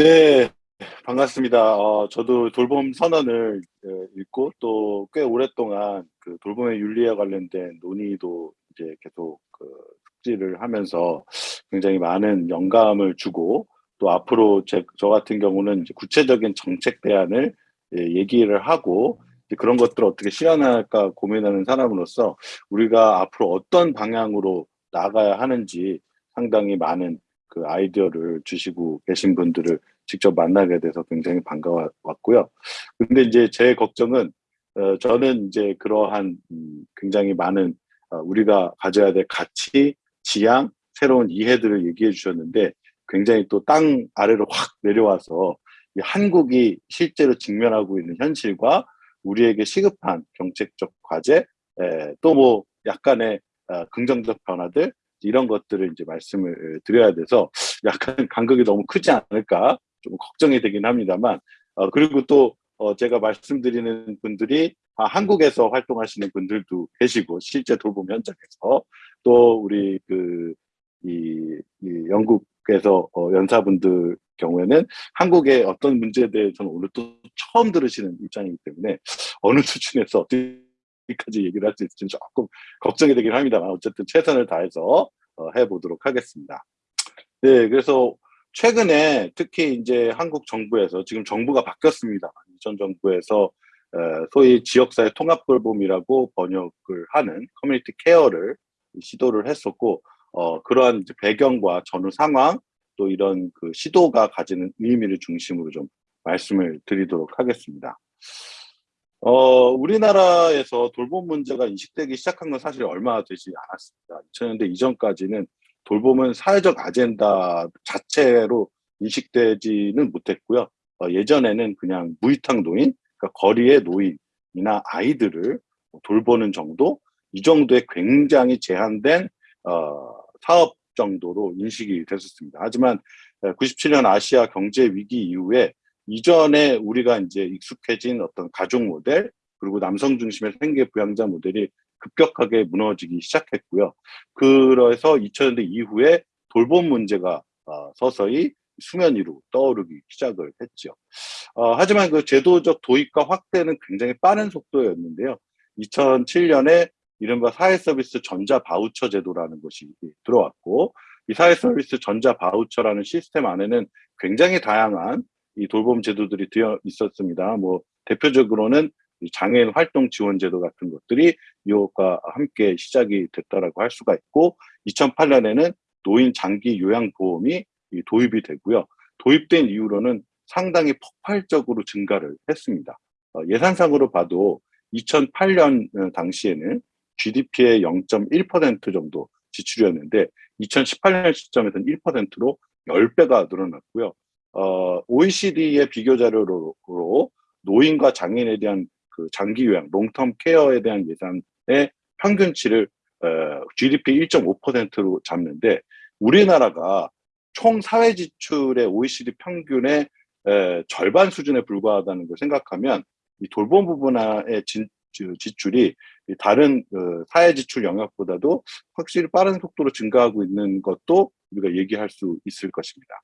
네, 반갑습니다. 어, 저도 돌봄 선언을 어, 읽고 또 꽤 오랫동안 그 돌봄의 윤리와 관련된 논의도 이제 계속 그 숙지를 하면서 굉장히 많은 영감을 주고 또 앞으로 제, 저 같은 경우는 구체적인 정책 대안을 예, 얘기를 하고 그런 것들을 어떻게 실현할까 고민하는 사람으로서 우리가 앞으로 어떤 방향으로 나가야 하는지 상당히 많은 그 아이디어를 주시고 계신 분들을 직접 만나게 돼서 굉장히 반가웠고요. 근데 이제 제 걱정은 어, 저는 이제 그러한 음, 굉장히 많은 어, 우리가 가져야 될 가치, 지향, 새로운 이해들을 얘기해 주셨는데 굉장히 또 땅 아래로 확 내려와서 한국이 실제로 직면하고 있는 현실과 우리에게 시급한 정책적 과제, 또 뭐 약간의 어, 긍정적 변화들 이런 것들을 이제 말씀을 드려야 돼서 약간 간극이 너무 크지 않을까 좀 걱정이 되긴 합니다만 어, 그리고 또 어, 제가 말씀드리는 분들이 아, 한국에서 활동하시는 분들도 계시고 실제 돌봄 현장에서 또 우리 그 이, 이 영국에서 어, 연사분들 경우에는 한국의 어떤 문제에 대해서는 오늘 또 처음 들으시는 입장이기 때문에 어느 수준에서 어 디까지 얘기를 할 수 있을지 조금 걱정이 되긴 합니다만 어쨌든 최선을 다해서 어, 해보도록 하겠습니다. 네, 그래서 최근에 특히 이제 한국 정부에서 지금 정부가 바뀌었습니다. 이전 정부에서 소위 지역사회 통합돌봄이라고 번역을 하는 커뮤니티 케어를 시도를 했었고 어, 그러한 배경과 전후 상황 또 이런 그 시도가 가지는 의미를 중심으로 좀 말씀을 드리도록 하겠습니다. 어, 우리나라에서 돌봄 문제가 인식되기 시작한 건 사실 얼마 되지 않았습니다. 2000년대 이전까지는 돌봄은 사회적 아젠다 자체로 인식되지는 못했고요. 어, 예전에는 그냥 무위탁 노인, 그러니까 거리의 노인이나 아이들을 돌보는 정도, 이 정도의 굉장히 제한된 어, 사업 정도로 인식이 됐었습니다. 하지만 97년 아시아 경제 위기 이후에 이전에 우리가 이제 익숙해진 어떤 가족 모델 그리고 남성 중심의 생계 부양자 모델이 급격하게 무너지기 시작했고요. 그래서 2000년대 이후에 돌봄 문제가 어, 서서히 수면 위로 떠오르기 시작을 했죠. 어, 하지만 그 제도적 도입과 확대는 굉장히 빠른 속도였는데요. 2007년에 이른바 사회서비스 전자바우처 제도라는 것이 들어왔고 이 사회서비스 전자바우처라는 시스템 안에는 굉장히 다양한 이 돌봄 제도들이 되어 있었습니다. 뭐 대표적으로는 장애인 활동 지원 제도 같은 것들이 이것과 함께 시작이 됐다라고 할 수가 있고 2008년에는 노인 장기 요양 보험이 도입이 되고요. 도입된 이후로는 상당히 폭발적으로 증가를 했습니다. 어, 예산상으로 봐도 2008년 어, 당시에는 GDP의 0.1% 정도 지출이었는데 2018년 시점에서는 1%로 10배가 늘어났고요. 어, OECD의 비교 자료로 노인과 장애인에 대한 그 장기 요양, 롱텀 케어에 대한 예산의 평균치를 어, GDP 1.5%로 잡는데 우리나라가 총 사회 지출의 OECD 평균의 에, 절반 수준에 불과하다는 걸 생각하면 이 돌봄 부분의 지출이 다른 그 사회 지출 영역보다도 확실히 빠른 속도로 증가하고 있는 것도 우리가 얘기할 수 있을 것입니다.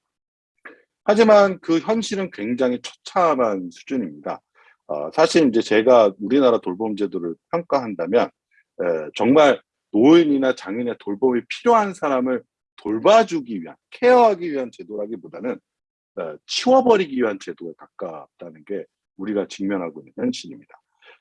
하지만 그 현실은 굉장히 처참한 수준입니다. 어, 사실 이제 제가 우리나라 돌봄 제도를 평가한다면 에, 정말 노인이나 장인의 돌봄이 필요한 사람을 돌봐주기 위한 케어하기 위한 제도라기보다는 에, 치워버리기 위한 제도에 가깝다는 게 우리가 직면하고 있는 현실입니다.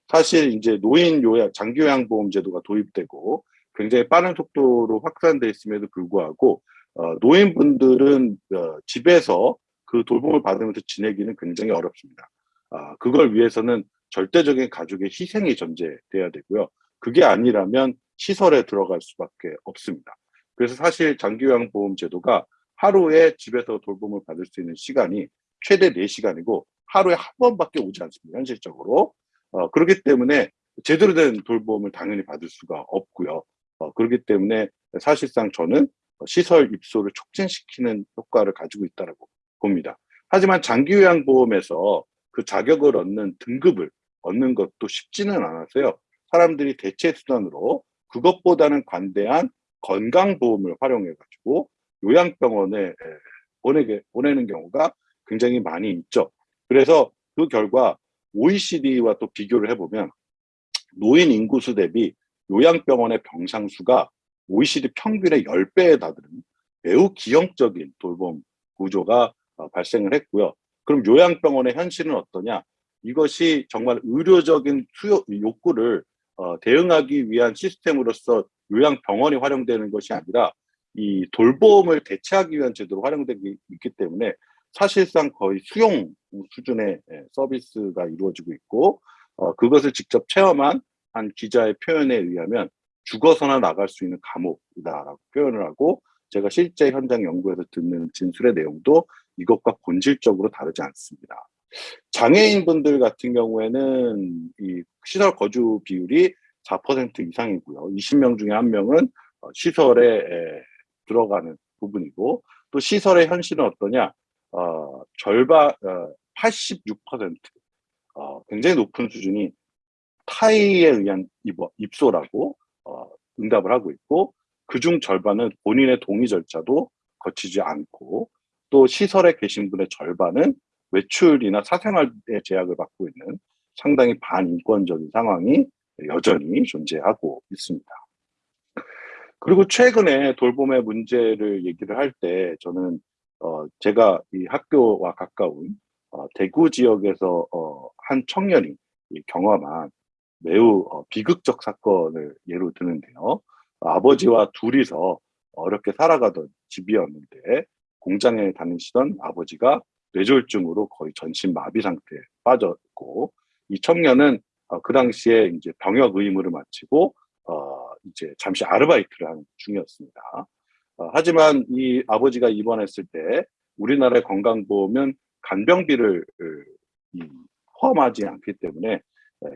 사실 이제 노인 요양 장기 요양 보험 제도가 도입되고 굉장히 빠른 속도로 확산돼 있음에도 불구하고 어, 노인분들은 어, 집에서 그 돌봄을 받으면서 지내기는 굉장히 어렵습니다. 아, 그걸 위해서는 절대적인 가족의 희생이 전제돼야 되고요. 그게 아니라면 시설에 들어갈 수밖에 없습니다. 그래서 사실 장기요양보험 제도가 하루에 집에서 돌봄을 받을 수 있는 시간이 최대 4시간이고 하루에 한 번밖에 오지 않습니다. 현실적으로. 어, 그렇기 때문에 제대로 된 돌봄을 당연히 받을 수가 없고요. 어, 그렇기 때문에 사실상 저는 시설 입소를 촉진시키는 효과를 가지고 있다고 봅니다. 하지만 장기요양보험에서 그 자격을 얻는 등급을 얻는 것도 쉽지는 않았어요. 사람들이 대체 수단으로 그것보다는 관대한 건강보험을 활용해 가지고 요양병원에 보내게, 보내는 경우가 굉장히 많이 있죠. 그래서 그 결과 OECD와 또 비교를 해보면 노인 인구수 대비 요양병원의 병상 수가 OECD 평균의 10배에 다다른 매우 기형적인 돌봄 구조가 어, 발생을 했고요. 그럼 요양병원의 현실은 어떠냐? 이것이 정말 의료적인 수요, 욕구를 어, 대응하기 위한 시스템으로서 요양병원이 활용되는 것이 아니라 이 돌봄을 대체하기 위한 제도로 활용되기 있기 때문에 사실상 거의 수용 수준의 예, 서비스가 이루어지고 있고 어, 그것을 직접 체험한 한 기자의 표현에 의하면 죽어서나 나갈 수 있는 감옥이다라고 표현을 하고 제가 실제 현장 연구에서 듣는 진술의 내용도 이것과 본질적으로 다르지 않습니다. 장애인분들 같은 경우에는 이 시설 거주 비율이 4% 이상이고요. 20명 중에 한 명은 어, 시설에 들어가는 부분이고 또 시설의 현실은 어떠냐? 어, 절반 어, 86% 어, 굉장히 높은 수준이 타의에 의한 입소라고 어, 응답을 하고 있고 그중 절반은 본인의 동의 절차도 거치지 않고 또 시설에 계신 분의 절반은 외출이나 사생활에 제약을 받고 있는 상당히 반인권적인 상황이 여전히 존재하고 있습니다. 그리고 최근에 돌봄의 문제를 얘기를 할 때 저는 어 제가 이 학교와 가까운 어 대구 지역에서 어 한 청년이 경험한 매우 어 비극적 사건을 예로 드는데요. 아버지와 둘이서 어렵게 살아가던 집이었는데 공장에 다니시던 아버지가 뇌졸중으로 거의 전신 마비 상태에 빠졌고 이 청년은 어, 그 당시에 이제 병역 의무를 마치고 어, 이제 잠시 아르바이트를 하는 중이었습니다. 어, 하지만 이 아버지가 입원했을 때 우리나라의 건강보험은 간병비를 이, 포함하지 않기 때문에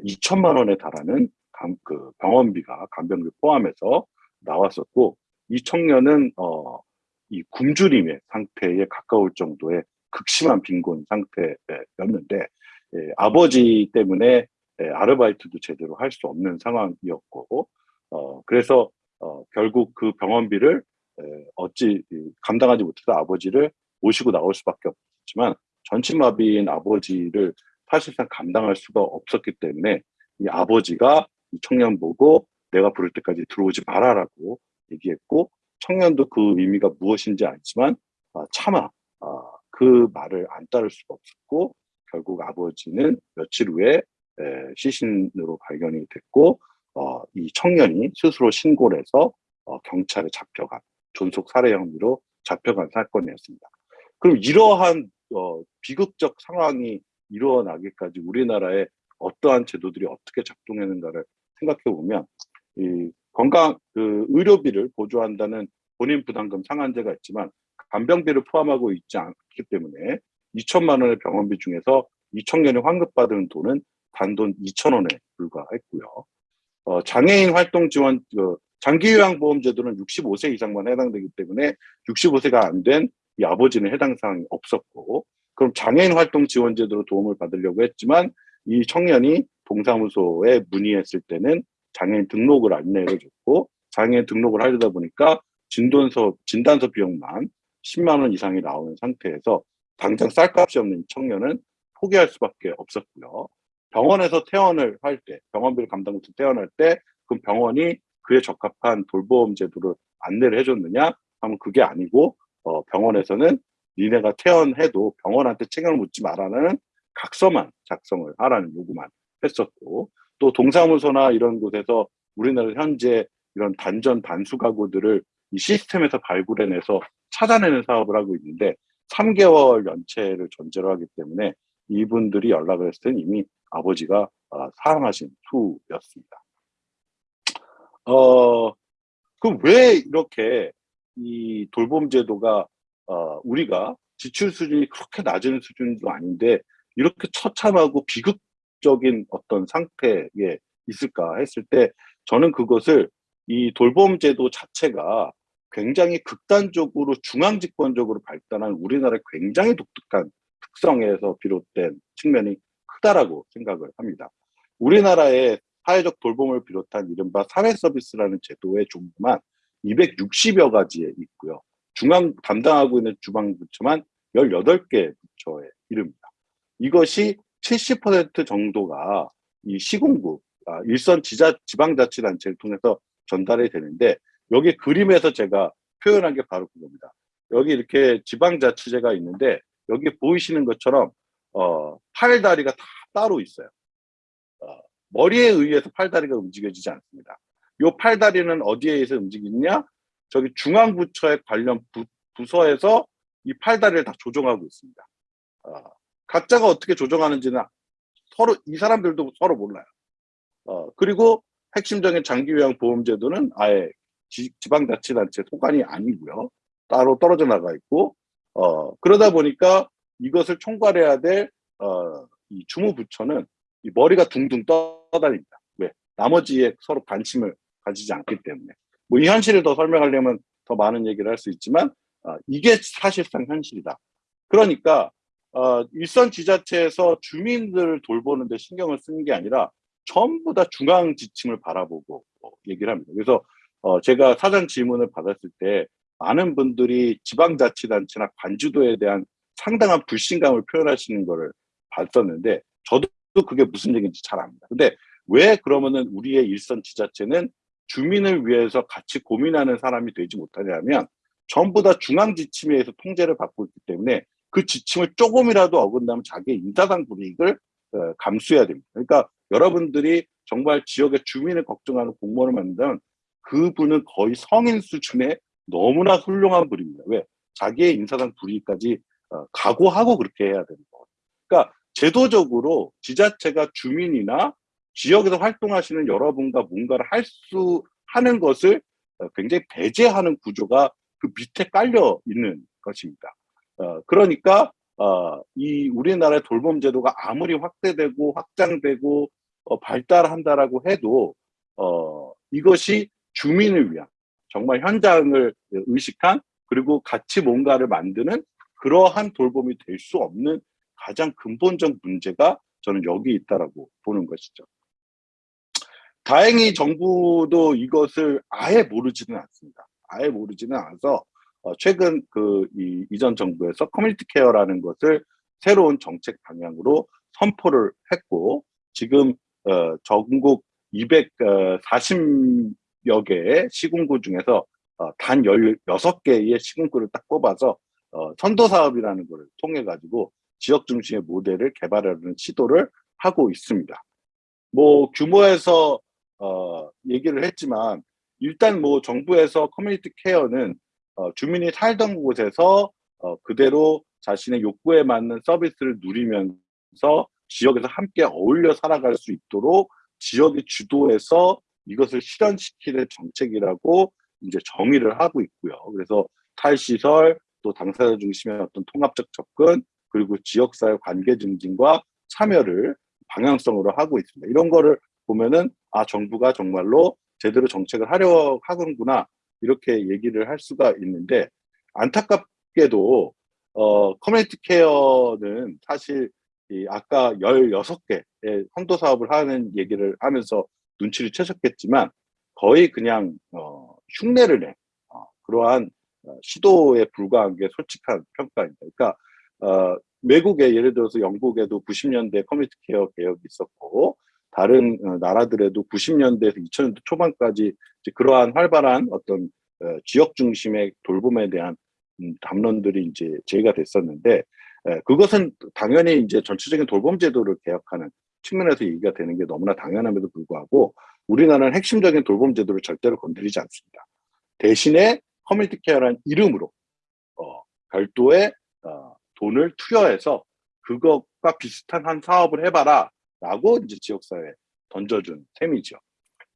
2천만 원에 달하는 감, 그 병원비가 간병비 포함해서 나왔었고 이 청년은 어, 이 굶주림의 상태에 가까울 정도의 극심한 빈곤 상태였는데 예, 아버지 때문에 예, 아르바이트도 제대로 할 수 없는 상황이었고 어, 그래서 어, 결국 그 병원비를 예, 어찌 감당하지 못해서 아버지를 모시고 나올 수밖에 없지만 전신마비인 아버지를 사실상 감당할 수가 없었기 때문에 이 아버지가 이 청년 보고 내가 부를 때까지 들어오지 마라라고 얘기했고 청년도 그 의미가 무엇인지 알지만 아, 차마 아, 그 말을 안 따를 수가 없었고 결국 아버지는 며칠 후에 에, 시신으로 발견이 됐고 어, 이 청년이 스스로 신고를 해서 어, 경찰에 잡혀간 존속 살해 혐의로 잡혀간 사건이었습니다. 그럼 이러한 어, 비극적 상황이 일어나기까지 우리나라의 어떠한 제도들이 어떻게 작동했는가를 생각해 보면 이 건강 그 의료비를 보조한다는 본인 부담금 상한제가 있지만 간병비를 포함하고 있지 않기 때문에 2천만 원의 병원비 중에서 이 청년이 환급받은 돈은 단돈 2천 원에 불과했고요. 어, 장애인 활동 지원 그 장기요양보험 제도는 65세 이상만 해당되기 때문에 65세가 안 된 이 아버지는 해당 사항이 없었고 그럼 장애인 활동 지원 제도로 도움을 받으려고 했지만 이 청년이 동사무소에 문의했을 때는 장애인 등록을 안내를 줬고 장애인 등록을 하려다 보니까 진단서 진단서 비용만 10만 원 이상이 나오는 상태에서 당장 쌀값이 없는 청년은 포기할 수밖에 없었고요. 병원에서 퇴원을 할 때, 병원비를 감당 못해 퇴원할 때, 그 병원이 그에 적합한 돌보험 제도를 안내를 해줬느냐? 하면 그게 아니고, 어, 병원에서는 니네가 퇴원해도 병원한테 책임을 묻지 말라는 각서만 작성을 하라는 요구만 했었고, 또 동사무소나 이런 곳에서 우리나라 현재 이런 단전 단수 가구들을 이 시스템에서 발굴해내서 찾아내는 사업을 하고 있는데 3개월 연체를 전제로 하기 때문에 이분들이 연락을 했을 때는 이미 아버지가 어, 사망하신 후였습니다. 어, 그럼 왜 이렇게 이 돌봄 제도가 어, 우리가 지출 수준이 그렇게 낮은 수준도 아닌데 이렇게 처참하고 비극 적인 어떤 상태에 있을까 했을 때 저는 그것을 이 돌봄 제도 자체가 굉장히 극단적으로 중앙집권적으로 발달한 우리나라의 굉장히 독특한 특성에서 비롯된 측면이 크다라고 생각을 합니다. 우리나라의 사회적 돌봄을 비롯한 이른바 사회 서비스라는 제도의 종류만 260여 가지에 있고요. 중앙 담당하고 있는 주방부처만 18개 부처의 이름입니다. 이것이 70% 정도가 이 시군구, 아, 일선 지자, 지방자치단체를 통해서 전달이 되는데 여기 그림에서 제가 표현한 게 바로 그겁니다. 여기 이렇게 지방자치제가 있는데 여기 보이시는 것처럼 어, 팔다리가 다 따로 있어요. 어, 머리에 의해서 팔다리가 움직여지지 않습니다. 이 팔다리는 어디에 의해서 움직이냐? 저기 중앙부처의 관련 부, 부서에서 이 팔다리를 다 조정하고 있습니다. 어, 각자가 어떻게 조정하는지는 서로 이 사람들도 서로 몰라요. 어, 그리고 핵심적인 장기요양 보험제도는 아예 지, 방자치단체 소관이 아니고요. 따로 떨어져 나가 있고 어, 그러다 보니까 이것을 총괄해야 될 어, 이 주무부처는 이 머리가 둥둥 떠다닙니다. 왜? 나머지에 서로 관심을 가지지 않기 때문에. 뭐 이 현실을 더 설명하려면 더 많은 얘기를 할 수 있지만 어, 이게 사실상 현실이다. 그러니까 어, 일선 지자체에서 주민들을 돌보는 데 신경을 쓰는 게 아니라 전부 다 중앙 지침을 바라보고 어, 얘기를 합니다. 그래서 어, 제가 사전 질문을 받았을 때 많은 분들이 지방자치단체나 관주도에 대한 상당한 불신감을 표현하시는 것을 봤었는데 저도 그게 무슨 얘기인지 잘 압니다. 근데 왜 그러면은 우리의 일선 지자체는 주민을 위해서 같이 고민하는 사람이 되지 못하냐면 전부 다 중앙 지침에 의해서 통제를 받고 있기 때문에 그 지침을 조금이라도 어긋나면 자기의 인사상 불이익을 어, 감수해야 됩니다. 그러니까 여러분들이 정말 지역의 주민을 걱정하는 공무원을 만든다면 그분은 거의 성인 수준의 너무나 훌륭한 분입니다. 왜? 자기의 인사상 불이익까지 어, 각오하고 그렇게 해야 되는 거예요. 그러니까 제도적으로 지자체가 주민이나 지역에서 활동하시는 여러분과 뭔가를 할 수 하는 것을 어, 굉장히 배제하는 구조가 그 밑에 깔려 있는 것입니다. 어, 그러니까 어, 이 우리나라의 돌봄 제도가 아무리 확대되고 확장되고 어, 발달한다라고 해도 어, 이것이 주민을 위한 정말 현장을 의식한 그리고 같이 뭔가를 만드는 그러한 돌봄이 될 수 없는 가장 근본적 문제가 저는 여기 있다라고 보는 것이죠. 다행히 정부도 이것을 아예 모르지는 않습니다. 아예 모르지는 않아서 어, 최근 그 이, 이전 정부에서 커뮤니티 케어라는 것을 새로운 정책 방향으로 선포를 했고 지금 어, 전국 240여 개의 시군구 중에서 어, 단 16개의 시군구를 딱 뽑아서 어, 선도 사업이라는 것을 통해 가지고 지역 중심의 모델을 개발하는 시도를 하고 있습니다. 뭐 규모에서 어, 얘기를 했지만 일단 뭐 정부에서 커뮤니티 케어는 어, 주민이 살던 곳에서 어, 그대로 자신의 욕구에 맞는 서비스를 누리면서 지역에서 함께 어울려 살아갈 수 있도록 지역의 주도해서 이것을 실현시키는 정책이라고 이제 정의를 하고 있고요. 그래서 탈시설, 또 당사자 중심의 어떤 통합적 접근, 그리고 지역사회 관계 증진과 참여를 방향성으로 하고 있습니다. 이런 거를 보면은 아 정부가 정말로 제대로 정책을 하려 하는구나 이렇게 얘기를 할 수가 있는데 안타깝게도 어, community care는 사실 이 아까 16개의 선도 사업을 하는 얘기를 하면서 눈치를 채셨겠지만 거의 그냥 어, 흉내를 낸 어, 그러한 어, 시도에 불과한 게 솔직한 평가입니다. 그러니까 어, 외국에 예를 들어서 영국에도 90년대 community care 개혁이 있었고 다른 어, 나라들에도 90년대에서 2000년대 초반까지 그러한 활발한 어떤 어, 지역 중심의 돌봄에 대한 음, 담론들이 이제 제기가 됐었는데 그것은 당연히 이제 전체적인 돌봄 제도를 개혁하는 측면에서 얘기가 되는 게 너무나 당연함에도 불구하고 우리나라는 핵심적인 돌봄 제도를 절대로 건드리지 않습니다. 대신에 커뮤니티 케어라는 이름으로 어, 별도의 어, 돈을 투여해서 그것과 비슷한 한 사업을 해봐라 라고 이제 지역사회에 던져준 셈이죠.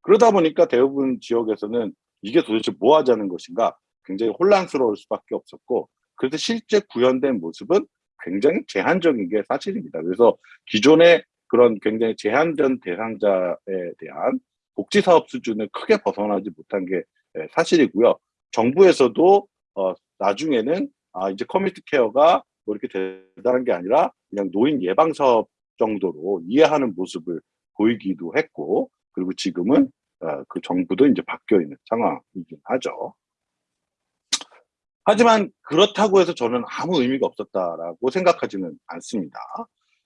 그러다 보니까 대부분 지역에서는 이게 도대체 뭐 하자는 것인가 굉장히 혼란스러울 수밖에 없었고 그래서 실제 구현된 모습은 굉장히 제한적인 게 사실입니다. 그래서 기존의 그런 굉장히 제한된 대상자에 대한 복지사업 수준을 크게 벗어나지 못한 게 사실이고요. 정부에서도 어, 나중에는 아, 이제 커뮤니티 케어가 뭐 이렇게 대단한 게 아니라 그냥 노인 예방 사업 정도로 이해하는 모습을 보이기도 했고 그리고 지금은 어, 그 정부도 이제 바뀌어 있는 상황이긴 하죠. 하지만 그렇다고 해서 저는 아무 의미가 없었다라고 생각하지는 않습니다.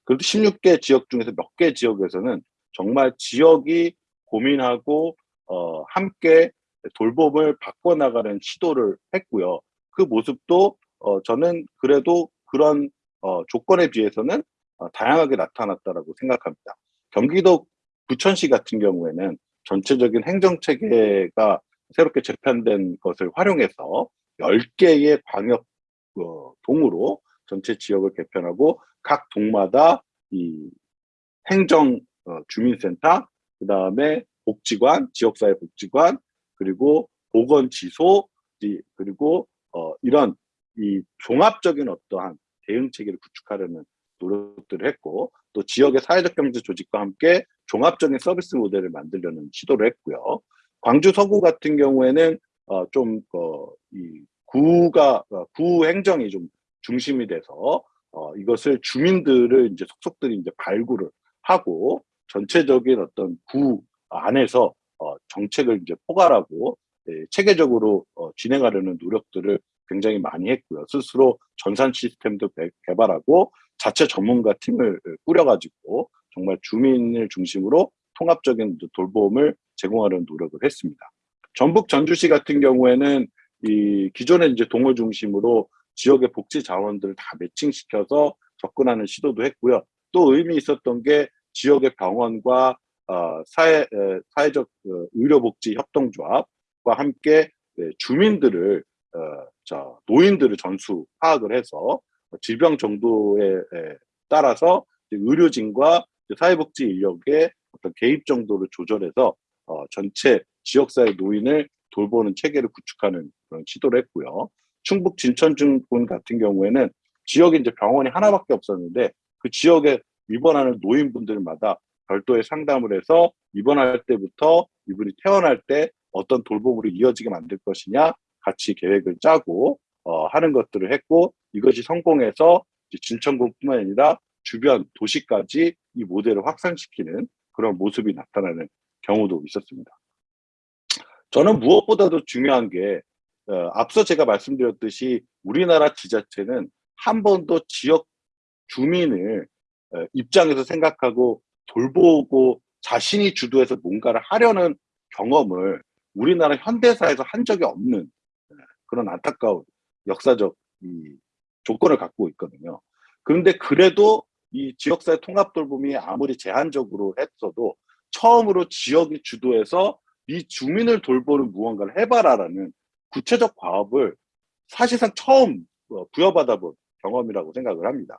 그래도 16개 지역 중에서 몇 개 지역에서는 정말 지역이 고민하고 어, 함께 돌봄을 바꿔나가는 시도를 했고요. 그 모습도 어, 저는 그래도 그런 어, 조건에 비해서는 어, 다양하게 나타났다라고 생각합니다. 경기도 부천시 같은 경우에는 전체적인 행정체계가 새롭게 재편된 것을 활용해서 10개의 광역 어, 동으로 전체 지역을 개편하고 각 동마다 이 행정 어, 주민센터, 그 다음에 복지관, 지역사회 복지관, 그리고 보건지소, 그리고 어, 이런 이 종합적인 어떠한 대응 체계를 구축하려는 노력들을 했고 또 지역의 사회적 경제 조직과 함께 종합적인 서비스 모델을 만들려는 시도를 했고요. 광주 서구 같은 경우에는 어, 좀 어, 이 구가 어, 구 행정이 좀 중심이 돼서 어, 이것을 주민들을 이제 속속들이 이제 발굴을 하고 전체적인 어떤 구 안에서 어, 정책을 이제 포괄하고 예, 체계적으로 어, 진행하려는 노력들을 굉장히 많이 했고요. 스스로 전산 시스템도 개발하고 자체 전문가 팀을 꾸려가지고 정말 주민을 중심으로 통합적인 돌봄을 제공하려는 노력을 했습니다. 전북 전주시 같은 경우에는 이 기존의 이제 동호 중심으로 지역의 복지 자원들을 다 매칭시켜서 접근하는 시도도 했고요. 또 의미 있었던 게 지역의 병원과 어, 사회, 에, 사회적 어, 의료복지 협동조합과 함께 네, 주민들을 어, 저 노인들을 전수 파악을 해서 질병 정도에 에, 따라서 의료진과 사회복지 인력의 어떤 개입 정도를 조절해서 어, 전체 지역사회 노인을 돌보는 체계를 구축하는 그런 시도를 했고요. 충북 진천군 같은 경우에는 지역에 이제 병원이 하나밖에 없었는데 그 지역에 입원하는 노인분들마다 별도의 상담을 해서 입원할 때부터 이분이 태어날 때 어떤 돌봄으로 이어지게 만들 것이냐 같이 계획을 짜고 어, 하는 것들을 했고 이것이 성공해서 진천군뿐만 아니라 주변 도시까지 이 모델을 확산시키는 그런 모습이 나타나는 경우도 있었습니다. 저는 무엇보다도 중요한 게 어, 앞서 제가 말씀드렸듯이 우리나라 지자체는 한 번도 지역 주민을 어, 입장에서 생각하고 돌보고 자신이 주도해서 뭔가를 하려는 경험을 우리나라 현대사에서 한 적이 없는 어, 그런 안타까운 역사적 이 조건을 갖고 있거든요. 그런데 그래도 이 지역사회 통합 돌봄이 아무리 제한적으로 했어도 처음으로 지역이 주도해서 이 주민을 돌보는 무언가를 해봐라라는 구체적 과업을 사실상 처음 어, 부여받아 본 경험이라고 생각을 합니다.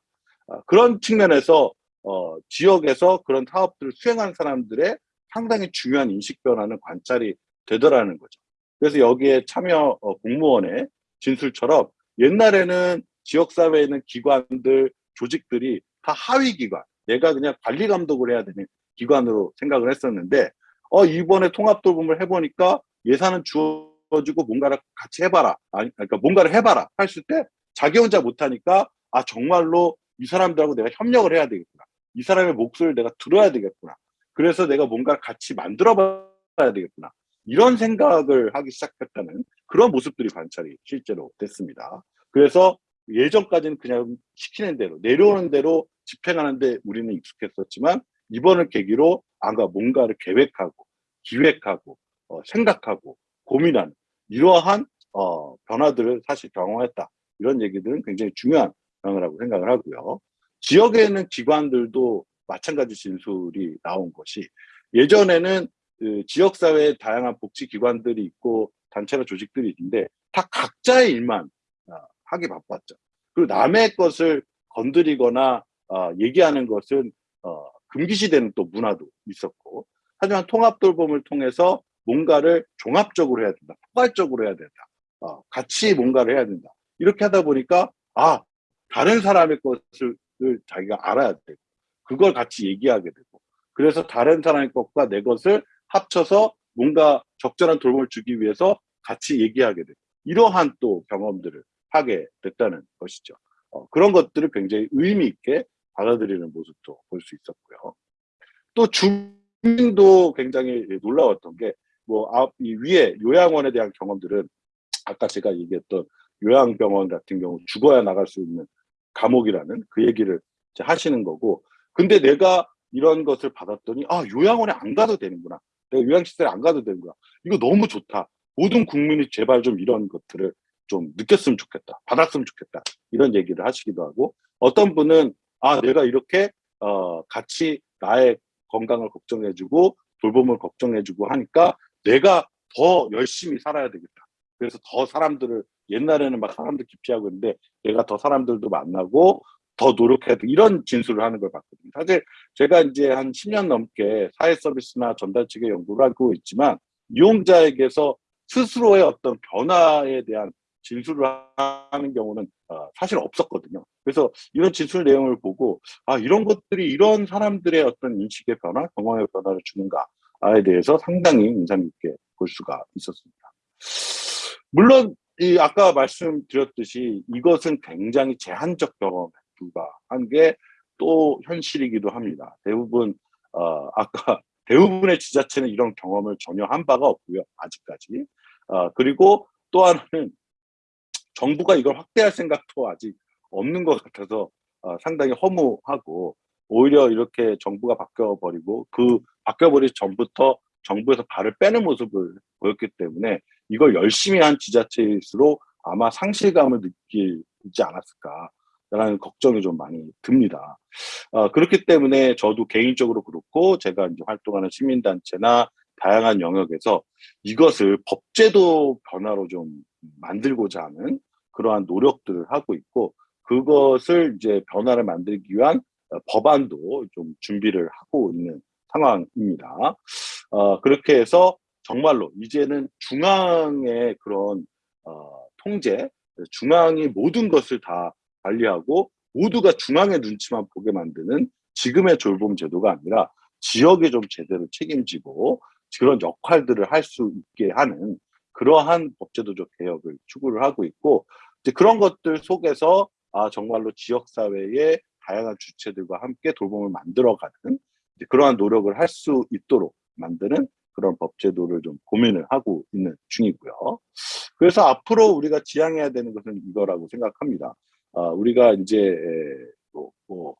아, 그런 측면에서 어, 지역에서 그런 사업들을 수행한 사람들의 상당히 중요한 인식 변화는 관찰이 되더라는 거죠. 그래서 여기에 참여 어, 공무원의 진술처럼 옛날에는 지역사회에 있는 기관들, 조직들이 다 하위 기관, 내가 그냥 관리 감독을 해야 되는 기관으로 생각을 했었는데 어 이번에 통합 돌봄을 해보니까 예산은 주어지고 뭔가를 같이 해봐라. 아니 그러니까 뭔가를 해봐라 했을 때 자기 혼자 못하니까 아 정말로 이 사람들하고 내가 협력을 해야 되겠구나. 이 사람의 목소리를 내가 들어야 되겠구나. 그래서 내가 뭔가 같이 만들어 봐야 되겠구나. 이런 생각을 하기 시작했다는 그런 모습들이 관찰이 실제로 됐습니다. 그래서 예전까지는 그냥 시키는 대로 내려오는 대로 집행하는데 우리는 익숙했었지만 이번을 계기로 아가 뭔가를 계획하고 기획하고 어, 생각하고 고민하는 이러한 어, 변화들을 사실 경험했다 이런 얘기들은 굉장히 중요한 변화라고 생각을 하고요. 지역에 있는 기관들도 마찬가지 진술이 나온 것이 예전에는 그 지역사회에 다양한 복지기관들이 있고 단체나 조직들이 있는데 다 각자의 일만 어, 하기 바빴죠. 그리고 남의 것을 건드리거나 어, 얘기하는 것은 어, 금기시되는 또 문화도 있었고 하지만 통합 돌봄을 통해서 뭔가를 종합적으로 해야 된다. 포괄적으로 해야 된다. 어, 같이 뭔가를 해야 된다. 이렇게 하다 보니까 아 다른 사람의 것을 자기가 알아야 되고 그걸 같이 얘기하게 되고 그래서 다른 사람의 것과 내 것을 합쳐서 뭔가 적절한 돌봄을 주기 위해서 같이 얘기하게 되고 이러한 또 경험들을 하게 됐다는 것이죠. 어, 그런 것들을 굉장히 의미 있게 받아들이는 모습도 볼 수 있었고요. 또 주민도 굉장히 놀라웠던 게, 뭐, 앞, 이 위에 요양원에 대한 경험들은 아까 제가 얘기했던 요양병원 같은 경우 죽어야 나갈 수 있는 감옥이라는 그 얘기를 하시는 거고 근데 내가 이런 것을 받았더니 아 요양원에 안 가도 되는구나 내가 요양시설에 안 가도 되는구나 이거 너무 좋다 모든 국민이 제발 좀 이런 것들을 좀 느꼈으면 좋겠다 받았으면 좋겠다 이런 얘기를 하시기도 하고 어떤 분은 아 내가 이렇게 어 같이 나의 건강을 걱정해주고 돌봄을 걱정해주고 하니까 내가 더 열심히 살아야 되겠다 그래서 더 사람들을 옛날에는 막 사람들 기피하고 있는데 내가 더 사람들도 만나고 더 노력해야 돼 이런 진술을 하는 걸 봤거든요. 사실 제가 이제 한 10년 넘게 사회 서비스나 전달 측의 연구를 하고 있지만 이용자에게서 스스로의 어떤 변화에 대한 진술을 하는 경우는 어, 사실 없었거든요. 그래서 이런 진술 내용을 보고 아 이런 것들이 이런 사람들의 어떤 인식의 변화, 경험의 변화를 주는가에 대해서 상당히 인상 깊게 볼 수가 있었습니다. 물론 이 아까 말씀드렸듯이 이것은 굉장히 제한적 경험에 불과한 게 또 현실이기도 합니다. 대부분 어, 아까 대부분의 지자체는 이런 경험을 전혀 한 바가 없고요. 아직까지. 어, 그리고 또 하나는 정부가 이걸 확대할 생각도 아직 없는 것 같아서 어, 상당히 허무하고 오히려 이렇게 정부가 바뀌어버리고 그 바뀌어버리기 전부터 정부에서 발을 빼는 모습을 보였기 때문에 이걸 열심히 한 지자체일수록 아마 상실감을 느끼지 않았을까라는 걱정이 좀 많이 듭니다. 어, 그렇기 때문에 저도 개인적으로 그렇고 제가 이제 활동하는 시민단체나 다양한 영역에서 이것을 법제도 변화로 좀 만들고자 하는 그러한 노력들을 하고 있고 그것을 이제 변화를 만들기 위한 법안도 좀 준비를 하고 있는 상황입니다. 어, 그렇게 해서 정말로 이제는 중앙의 그런 어, 통제, 중앙이 모든 것을 다 관리하고 모두가 중앙의 눈치만 보게 만드는 지금의 돌봄 제도가 아니라 지역에 좀 제대로 책임지고 그런 역할들을 할 수 있게 하는 그러한 법제도적 개혁을 추구를 하고 있고 그런 것들 속에서 아 정말로 지역 사회의 다양한 주체들과 함께 돌봄을 만들어가는 그러한 노력을 할 수 있도록 만드는 그런 법제도를 좀 고민을 하고 있는 중이고요. 그래서 앞으로 우리가 지향해야 되는 것은 이거라고 생각합니다. 어, 우리가 이제 뭐, 뭐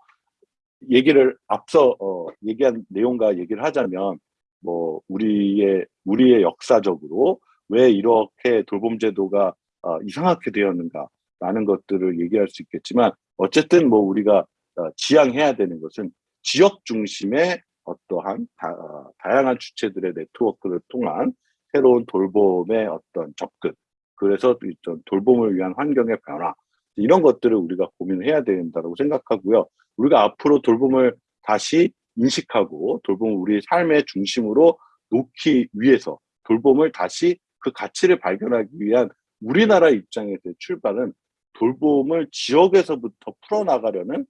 얘기를 앞서 어, 얘기한 내용과 얘기를 하자면 뭐 우리의 우리의 역사적으로 왜 이렇게 돌봄 제도가 어, 이상하게 되었는가라는 것들을 얘기할 수 있겠지만 어쨌든 뭐 우리가 어, 지향해야 되는 것은 지역 중심의 어떠한 다, 어, 양한 주체들의 네트워크를 통한 새로운 돌봄의 어떤 접근 그래서 돌봄을 위한 환경의 변화 이런 것들을 우리가 고민을 해야 된다고 생각하고요. 우리가 앞으로 돌봄을 다시 인식하고 돌봄을 우리 삶의 중심으로 놓기 위해서 돌봄을 다시 그 가치를 발견하기 위한 우리나라 입장에서 출발은 돌봄을 지역에서부터 풀어나가려는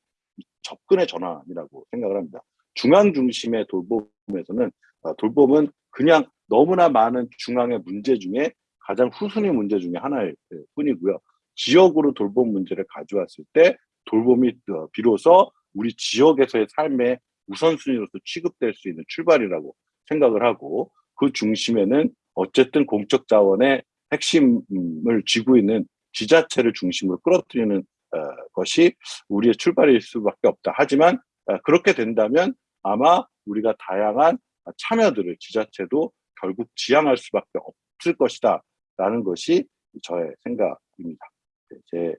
접근의 전환이라고 생각을 합니다. 중앙 중심의 돌봄에서는 어, 돌봄은 그냥 너무나 많은 중앙의 문제 중에 가장 후순위 문제 중에 하나일 뿐이고요. 지역으로 돌봄 문제를 가져왔을 때 돌봄이 어, 비로소 우리 지역에서의 삶의 우선순위로서 취급될 수 있는 출발이라고 생각을 하고 그 중심에는 어쨌든 공적 자원의 핵심을 쥐고 있는 지자체를 중심으로 끌어들이는 어, 것이 우리의 출발일 수밖에 없다. 하지만 그렇게 된다면 아마 우리가 다양한 참여들을 지자체도 결국 지향할 수밖에 없을 것이다 라는 것이 저의 생각입니다. 네, 제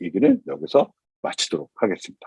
얘기는 여기서 마치도록 하겠습니다.